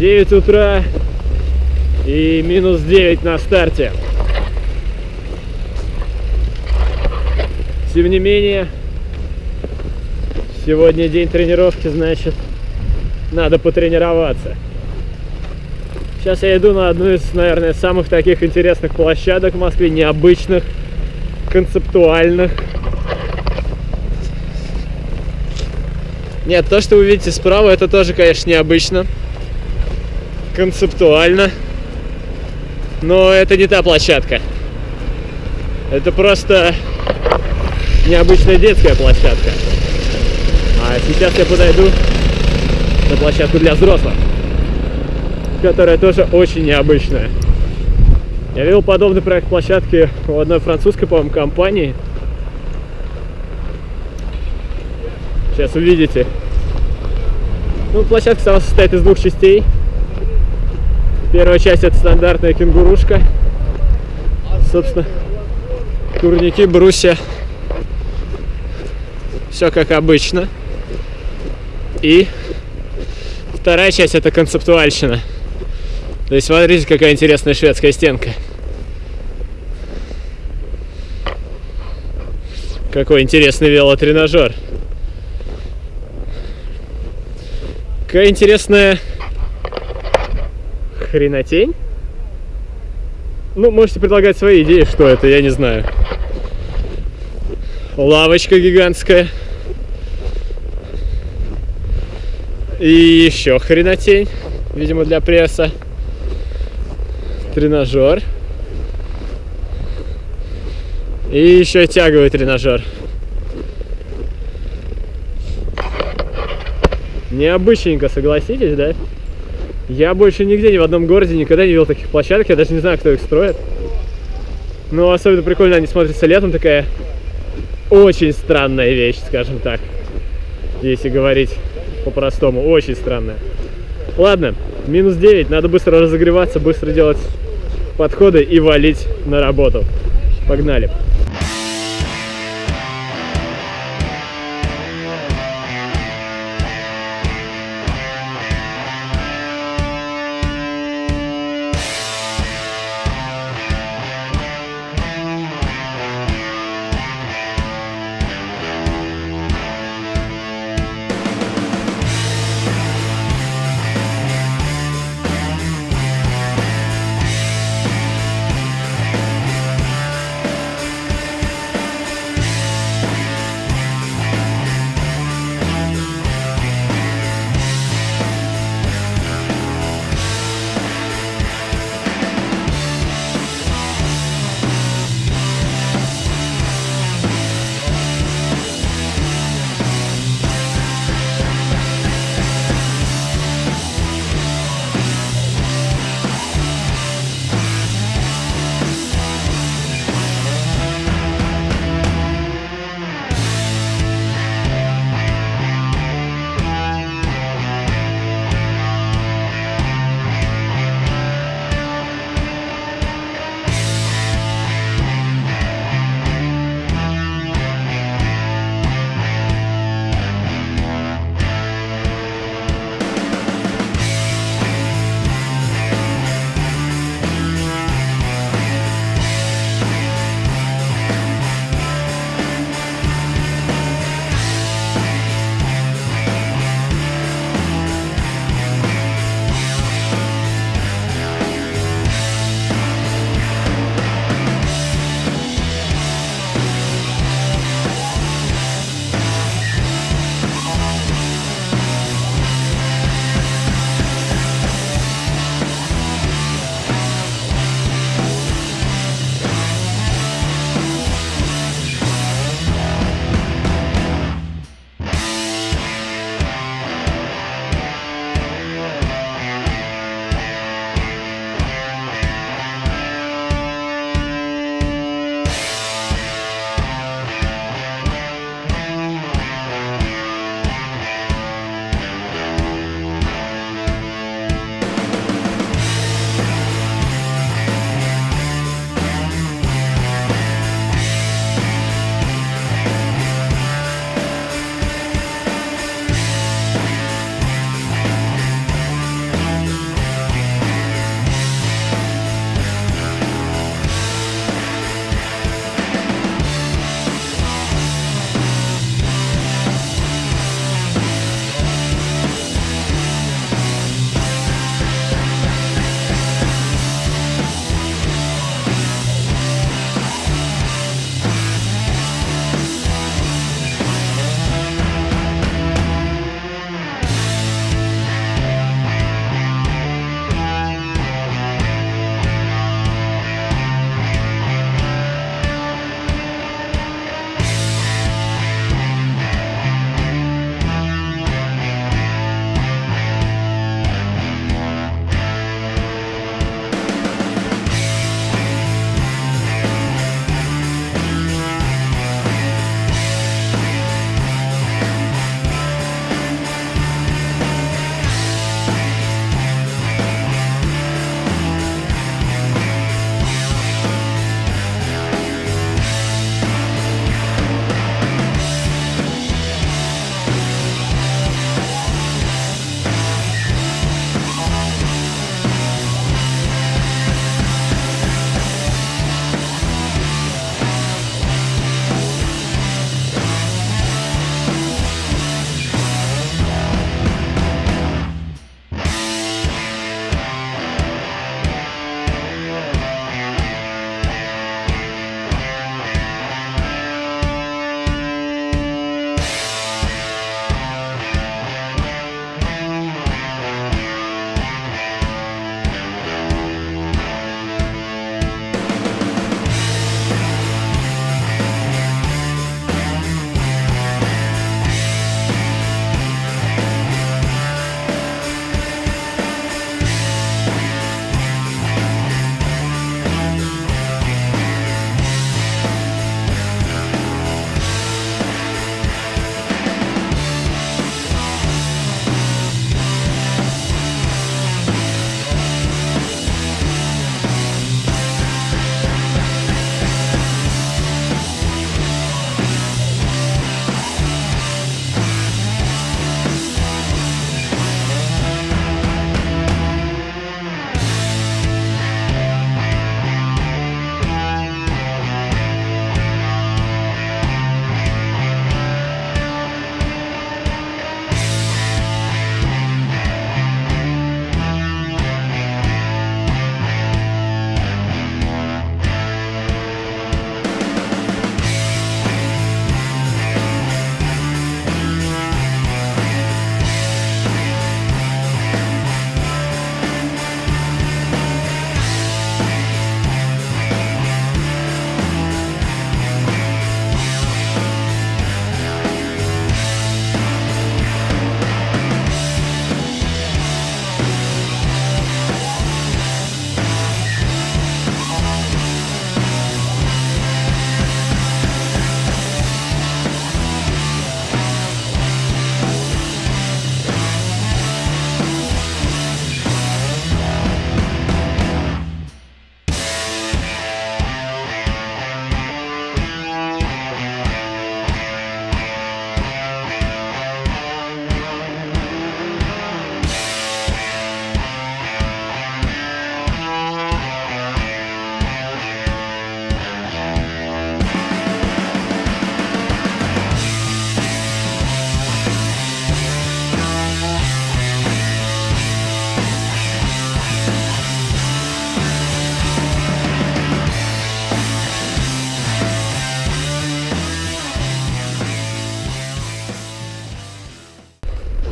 9 утра и минус 9 на старте. Тем не менее, сегодня день тренировки, значит, надо потренироваться. Сейчас я иду на одну из, наверное, самых таких интересных площадок в Москве, необычных, концептуальных. Нет, то, что вы видите справа, это тоже, конечно, необычно, концептуально, но это не та площадка. Это просто необычная детская площадка. А сейчас я подойду на площадку для взрослых, которая тоже очень необычная. Я видел подобный проект площадки у одной французской, по-моему, компании. Сейчас увидите. Ну, площадка сама состоит из двух частей. Первая часть это стандартная кенгурушка. Собственно, турники, брусья. Все как обычно. И вторая часть это концептуальщина. То есть смотрите, какая интересная шведская стенка. Какой интересный велотренажер. Какая интересная хренотень. Ну, можете предлагать свои идеи, что это, я не знаю. Лавочка гигантская. И еще хренотень, видимо, для пресса. Тренажер. И еще тяговый тренажер. Необычненько, согласитесь, да? Я больше нигде, ни в одном городе никогда не видел таких площадок. Я даже не знаю, кто их строит. Но особенно прикольно они смотрятся летом. Такая очень странная вещь, скажем так. Если говорить по-простому. Очень странная. Ладно, минус 9. Надо быстро разогреваться, быстро делать подходы и валить на работу. Погнали.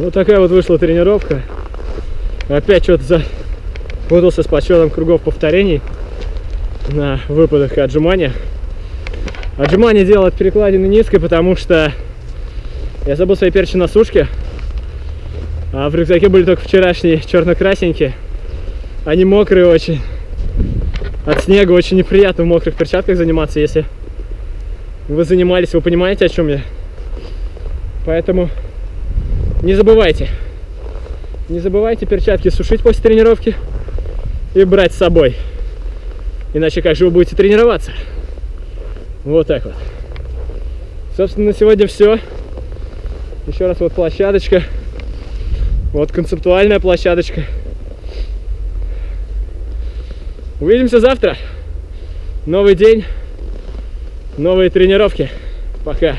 Вот такая вот вышла тренировка. Опять что-то запутался с подсчетом кругов повторений на выпадах и отжиманиях. Отжимание делал от перекладины низкой, потому что я забыл свои перчи на сушке. А в рюкзаке были только вчерашние черно-красненькие. Они мокрые очень. От снега очень неприятно в мокрых перчатках заниматься, если вы занимались, вы понимаете, о чем я. Поэтому не забывайте. Не забывайте перчатки сушить после тренировки и брать с собой. Иначе как же вы будете тренироваться? Вот так вот. Собственно, на сегодня все. Еще раз вот площадочка. Вот концептуальная площадочка. Увидимся завтра. Новый день, новые тренировки. Пока.